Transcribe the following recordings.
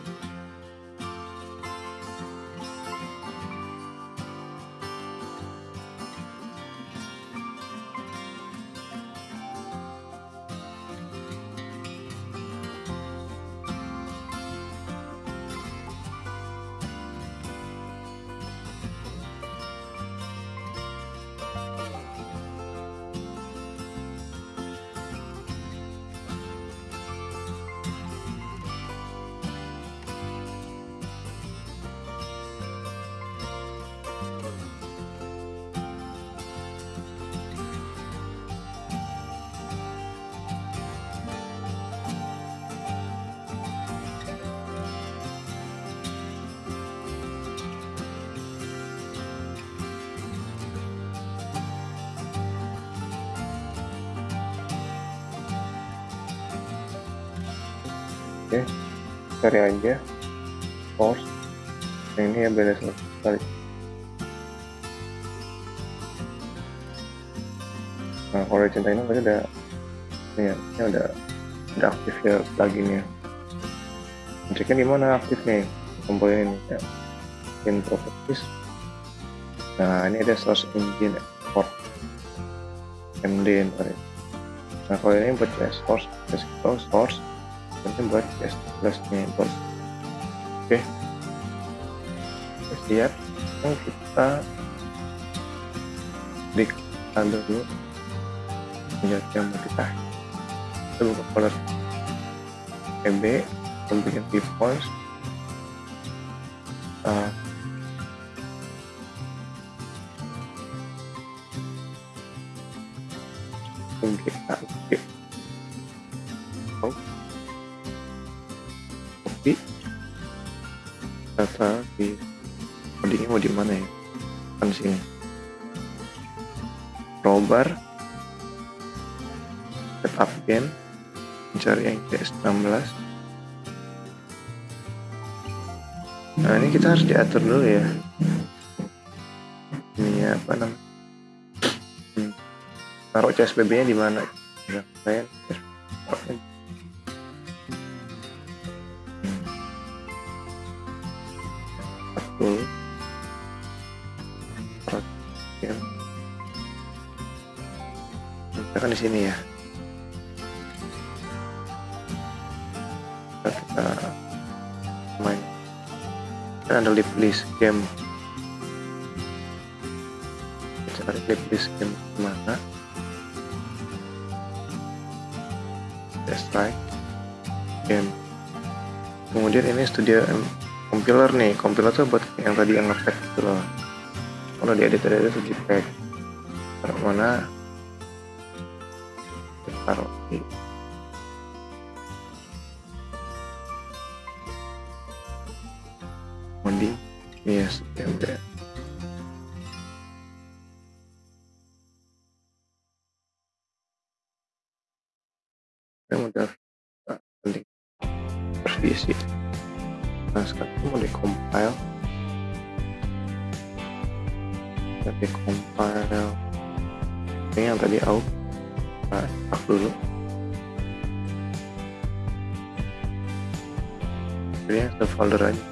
tuh oke cari aja. Force. Yang ini ya beda sekali. Nah kalau cinta ini udah ini ya ini udah udah aktif ya pluginnya. Ceknya di mana aktif nih? Komponen ini ya. In properties. Nah ini ada source engine export. Md ntar ya. nah kalau ini buat source source buat test plusnya bos oke. Kita siap sekarang kita klik dulu. Menjadi yang mau kita kita buka folder EB bikin viewpoints uh, oke codingnya mau di mana ya? Kan sini. Robar. Setup game mencari yang CS16 nah ini kita harus diatur dulu ya. Ini apa namanya? Hmm. taruh CSBB nya di mana? Ya, saya sini ya. Kita, kita main. Kan ada list list game. Kita cari list list game mana test try game. Kemudian ini studio compiler nih. Compiler tuh buat yang tadi yang ngepack gitu loh. Kalau di editor itu tuh pack taruh mana taruh. Di modding yes ya yang udah penting revisi nah sekarang mau di compile kita di compile. Ini yang tadi out nah start dulu. Jadi yang folder aja.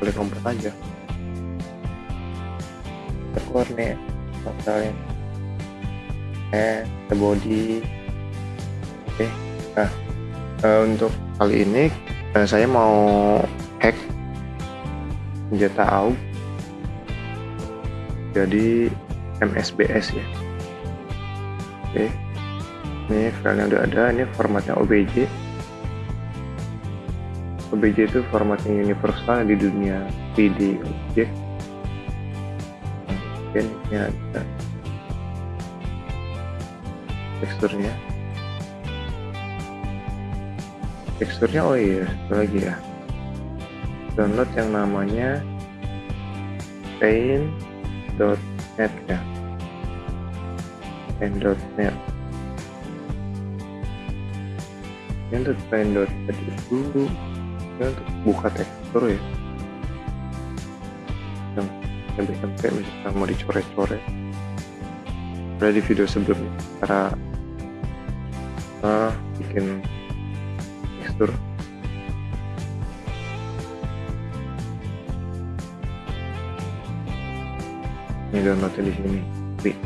Boleh komplit aja. Keluar nih misalnya. Eh body. Oke nah uh, untuk kali ini uh, saya mau hack senjata AUG jadi MSBS ya. Oke. Ini filenya udah ada ini formatnya OBJ OBJ itu formatnya universal di dunia 3D objek ini ada teksturnya. Teksturnya oh iya satu lagi ya. Download yang namanya paint.net ya paint.net ini untuk paint.net itu ini untuk buka tekstur ya. Yang sampai misalkan mau dicoret-coret. Ada di video sebelumnya cara uh, bikin tekstur ini downloadnya di sini. Free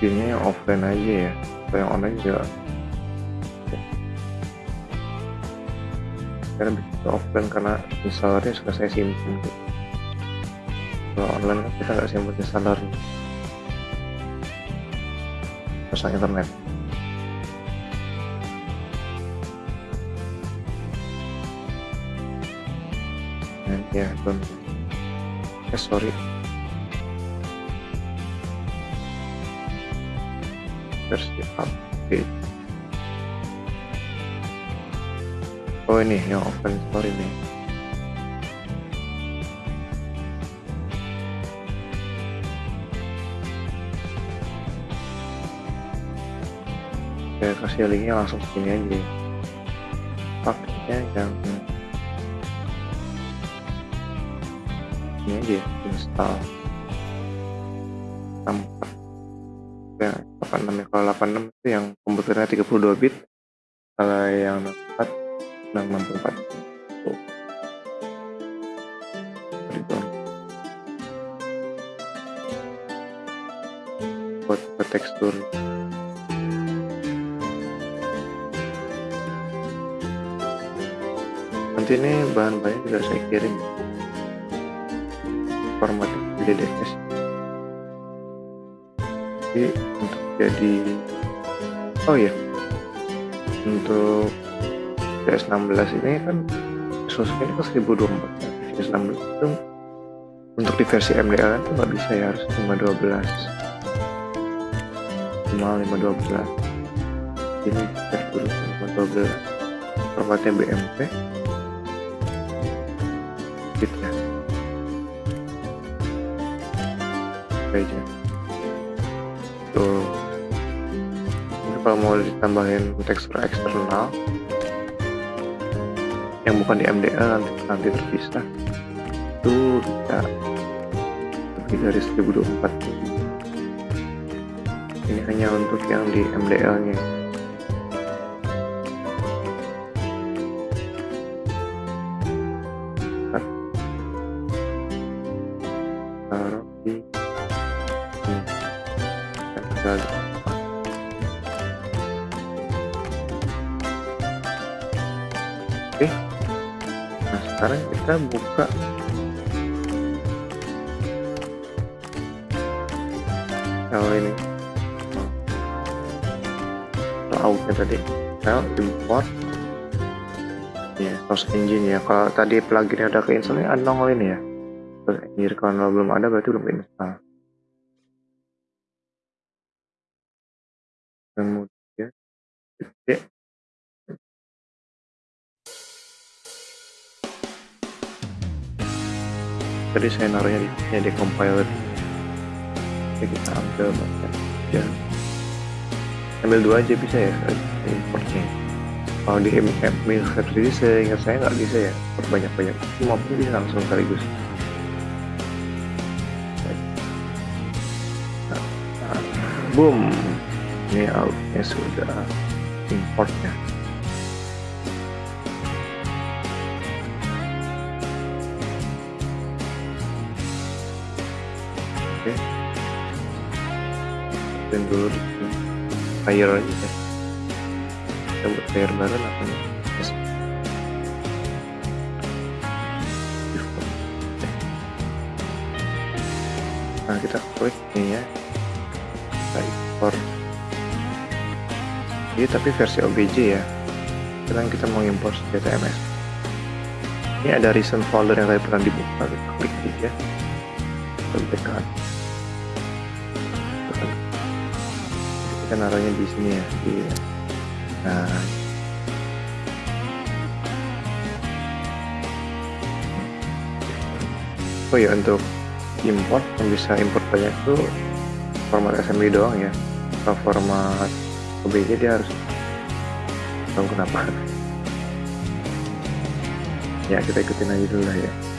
Jadinya yang offline aja ya kalau yang online juga. Karena bisa offline karena installernya suka saya simpan kalau online kan kita nggak simpan installernya pasang internet. Dan ya don eh sorry. Versi update. Oh ini yang open story nih kasih linknya langsung sini aja. Pakainya yang ini aja install tempat ya 86 ya kalau 86 itu yang komputernya 32 bit. Kalau yang 64 64 tuh. Ke tekstur nanti ini bahan-bahannya juga saya kirim. Format DDS jadi untuk jadi oh ya untuk PS16 ini kan ini kan 1024 PS16 itu untuk di versi MDL itu nggak bisa ya harus 512 cuma 512 ini cek dulu 512 formatnya BMP ya aja tuh ini kalau mau ditambahin tekstur eksternal yang bukan di MDL nanti nanti terpisah. Itu bisa lebih dari 1024 ini hanya untuk yang di MDL nya tinggal oke nah sekarang kita buka. Kalau ini. Lautnya tadi. File import. Ya source engine ya. Kalau tadi pluginnya udah keinstall ini unnongol ini ya. Source engine kalau belum ada berarti belum keinstall tadi saya naruhnya di sini di compiler. Oke, kita ambil bagian ya. Ambil dua aja bisa ya importnya. Kalau di administrator saya ingat saya nggak bisa ya banyak banyak maupun bisa langsung sekaligus. Nah, nah, boom. Ini outnya sudah importnya dan dulu di player aja ya. Kita buat player baru namanya yes. nah kita klik ini ya. Kita import. Jadi tapi versi OBJ ya. Sekarang kita mau import DTMS ini ada recent folder yang tadi pernah dibuka kita klik aja kita tekan kita naruhnya di sini ya. Di nah. Oh ya untuk import yang bisa import banyak itu format assembly doang ya. Kalau format OBJ dia harus tahu kenapa. Ya kita ikutin aja dulu lah ya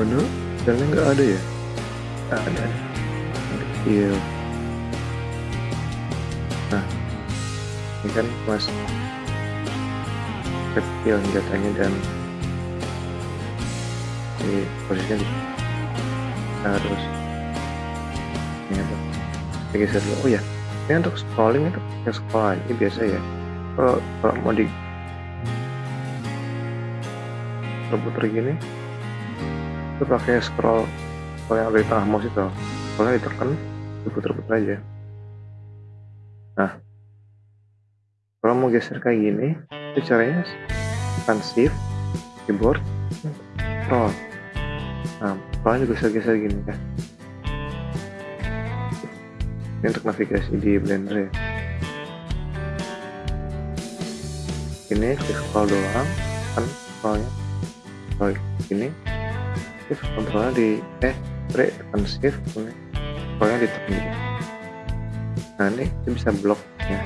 mana? Jalannya nggak ada ya? Ada. Kecil. Nah, ini kan mas kecil senjatanya dan di posisinya di harus ini apa geser dulu oh ya ini untuk scrolling itu pakai scroll aja biasa ya kalau kalau mau di puter gini itu pakai scroll kalau yang ada di tengah mouse itu. Kalau ditekan diputer-puter aja. Nah. Kalau mau geser kayak gini itu caranya tekan shift keyboard scroll. Nah scrollnya juga geser-geser gini ya ini untuk navigasi di blender ya. Ini klik scroll doang kan scrollnya. Scroll gini shift kontrolnya di eh break tekan shift scrollnya ditekan gitu nah ini bisa blok ya